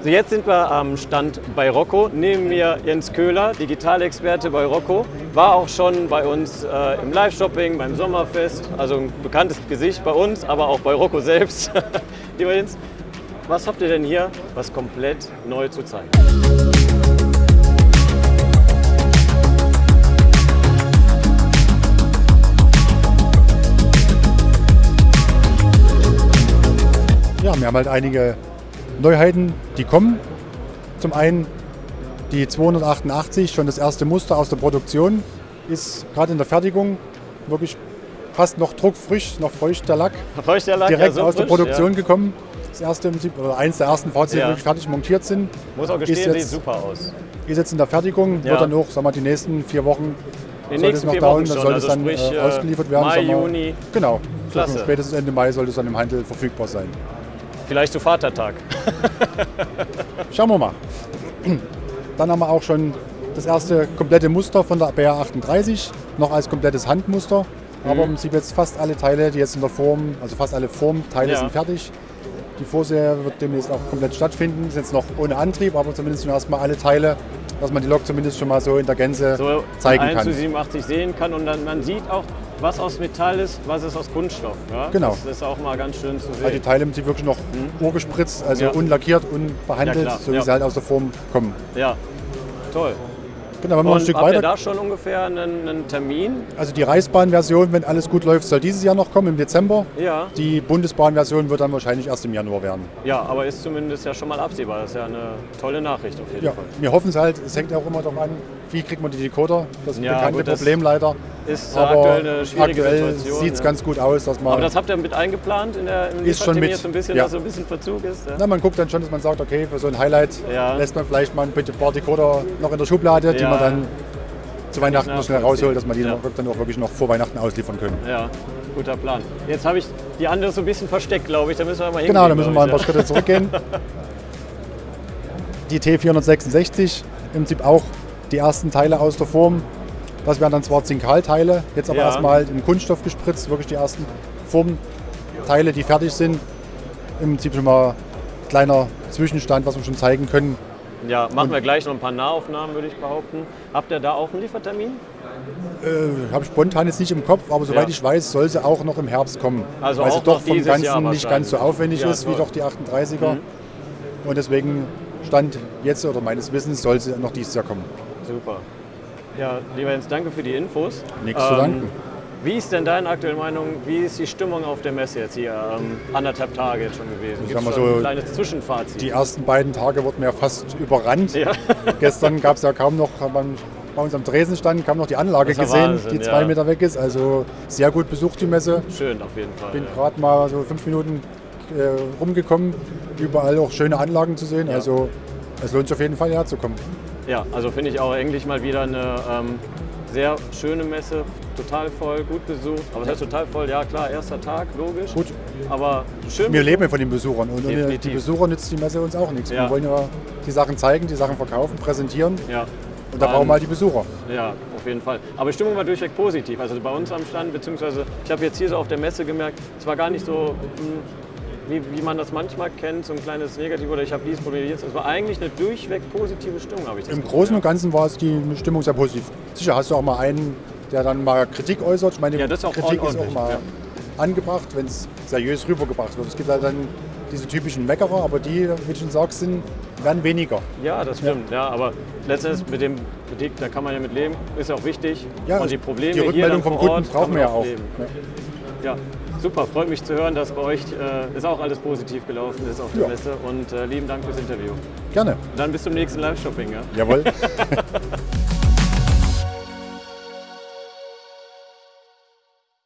Also jetzt sind wir am Stand bei Rocco. Neben mir Jens Köhler, Digitalexperte bei Rocco. War auch schon bei uns äh, im Live-Shopping, beim Sommerfest. Also ein bekanntes Gesicht bei uns, aber auch bei Rocco selbst. Lieber Jens, was habt ihr denn hier, was komplett neu zu zeigen? Ja, wir haben halt einige Neuheiten, die kommen. Zum einen die 288, schon das erste Muster aus der Produktion, ist gerade in der Fertigung wirklich fast noch druckfrisch, noch feucht der Lack. Feucht der Lack, direkt ja, so aus der frisch, Produktion ja. gekommen. Das erste im Prinzip, oder eins der ersten Fahrzeuge, die Ja. wirklich fertig montiert sind. Muss auch gestehen, jetzt- sieht super aus. Ist jetzt in der Fertigung, wird dann auch, sagen wir, die nächsten vier Wochen In den sollte es nächsten noch vier dauern, Wochen dann schon, soll es also dann sprich äh, äh, ausgeliefert werden. Mai. Juni, Genau, Klasse. spätestens Ende Mai soll es dann im Handel verfügbar sein. Vielleicht zu Vatertag. Schauen wir mal. Dann haben wir auch schon das erste komplette Muster von der BR 38, noch als komplettes Handmuster. Mhm. Aber im Prinzip jetzt fast alle Teile, die jetzt in der Form, also fast alle Formteile Ja. sind fertig. Die Vorserie wird demnächst auch komplett stattfinden. Ist jetzt noch ohne Antrieb, aber zumindest schon erstmal alle Teile, dass man die Lok zumindest schon mal so in der Gänze so zeigen 1 kann. zu 87 sehen kann und dann man sieht auch, was aus Metall ist, was ist aus Kunststoff. Ja? Genau. Das ist auch mal ganz schön zu Also die sehen. Teile sind wirklich noch urgespritzt, also Ja. unlackiert, unbehandelt, Ja, so wie ja. sie halt aus der Form kommen. Ja, toll. Genau, wenn wir ein Stück habt ihr weiter da schon ungefähr einen, einen Termin? Also die Reichsbahn-Version, wenn alles gut läuft, soll dieses Jahr noch kommen, im Dezember. Ja. Die Bundesbahn-Version wird dann wahrscheinlich erst im Januar werden. Ja, aber ist zumindest ja schon mal absehbar. Das ist ja eine tolle Nachricht auf jeden Ja, Fall. wir hoffen es halt. Es hängt auch immer darauf an, wie kriegt man die Decoder. Das ist Ja, ein bekannte gut, das Problem leider. Ist Aber aktuell eine schwierige aktuell Situation. sieht es ja. ganz gut aus, dass man... aber das habt ihr mit eingeplant in der im Ist schon mit, jetzt so ein bisschen, ja. dass so ein bisschen Verzug ist? Ja? na, man guckt dann schon, dass man sagt, okay, für so ein Highlight lässt man vielleicht mal ein paar Decoder noch in der Schublade, die man dann zu Weihnachten noch schnell rausholt, dass man die dann auch wirklich noch vor Weihnachten ausliefern können. ja, guter Plan. Jetzt habe ich die andere so ein bisschen versteckt, glaube ich. Da müssen wir mal Genau, da müssen wir mal ein paar Schritte zurückgehen. Die T466, im Prinzip auch die ersten Teile aus der Form. Das wären dann zwar Zinkalteile, jetzt aber Ja. erstmal in Kunststoff gespritzt, wirklich die ersten Formteile, die fertig sind. Im Prinzip schon mal kleiner Zwischenstand, was wir schon zeigen können. Ja, machen wir gleich noch ein paar Nahaufnahmen, würde ich behaupten. Habt ihr da auch einen Liefertermin? Äh, Habe ich spontan jetzt nicht im Kopf, aber soweit Ja. ich weiß, soll sie auch noch im Herbst kommen. Also weil sie doch vom Ganzen nicht ganz so aufwendig Ja, ist wie toll. Mhm. doch die 38er. Und deswegen stand jetzt oder meines Wissens soll sie noch dieses Jahr kommen. Super. Ja, lieber Jens, danke für die Infos. Ähm, Nichts zu danken. Wie ist denn deine aktuelle Meinung? Wie ist die Stimmung auf der Messe jetzt hier? Ähm, anderthalb Tage jetzt schon gewesen. Ich Gibt sag mal schon so, ein kleines Zwischenfazit? Die ersten beiden Tage wurden ja fast überrannt. Ja. Gestern gab es ja kaum noch, bei uns am Tresen stand, kaum noch die Anlage gesehen, Wahnsinn, die zwei ja. Meter weg ist. Also sehr gut besucht die Messe. Schön auf jeden Fall. Bin ja. gerade mal so fünf Minuten äh, rumgekommen, überall auch schöne Anlagen zu sehen. Ja. Also es lohnt sich auf jeden Fall herzukommen. Ja, also finde ich auch endlich mal wieder eine ähm, sehr schöne Messe, total voll, gut besucht. Aber es heißt total voll, ja klar, erster Tag, logisch. Gut. Aber schön. Wir leben ja von den Besuchern und ohne die. Besucher nützt die Messe uns auch nichts. Ja. Wir wollen ja die Sachen zeigen, die Sachen verkaufen, präsentieren Ja. und da brauchen wir halt die Besucher. Ja, auf jeden Fall. Aber die Stimmung war durchweg positiv. Also bei uns am Stand, beziehungsweise ich habe jetzt hier so auf der Messe gemerkt, es war gar nicht so, hm, wie, wie man das manchmal kennt, so ein kleines Negativ oder ich habe dies probiert. Es war eigentlich eine durchweg positive Stimmung, habe ich das Im Gefühl, Großen ja. und Ganzen war es die Stimmung sehr positiv. Sicher hast du auch mal einen, der dann mal Kritik äußert. Ich meine, Ja, das ist auch Kritik ist auch mal ja. angebracht, wenn es seriös rübergebracht wird. Es gibt halt dann diese typischen Meckerer, aber die, wie du schon sagst, sind, werden weniger. Ja, das stimmt. Ja. aber letztendlich mit dem Kritik, da kann man ja mit leben, ist auch wichtig. Ja, und die Probleme die Rückmeldung vom Kunden brauchen wir ja auch. Ja. Ja, super. Freut mich zu hören, dass bei euch äh, ist auch alles positiv gelaufen ist auf der Ja. Messe. Und äh, lieben Dank fürs Interview. Gerne. Dann bis zum nächsten Live-Shopping. Ja? Jawohl.